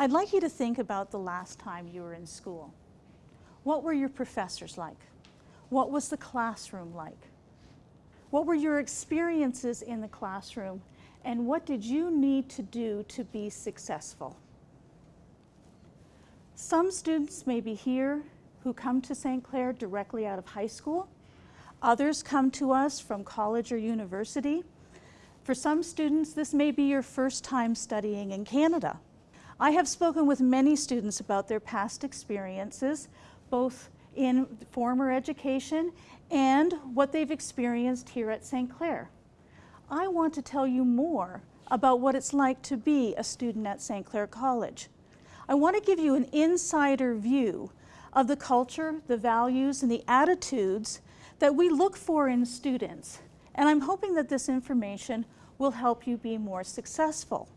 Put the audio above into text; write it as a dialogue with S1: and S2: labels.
S1: I'd like you to think about the last time you were in school. What were your professors like? What was the classroom like? What were your experiences in the classroom and what did you need to do to be successful? Some students may be here who come to St. Clair directly out of high school. Others come to us from college or university. For some students, this may be your first time studying in Canada. I have spoken with many students about their past experiences, both in former education and what they've experienced here at St. Clair. I want to tell you more about what it's like to be a student at St. Clair College. I want to give you an insider view of the culture, the values, and the attitudes that we look for in students. And I'm hoping that this information will help you be more successful.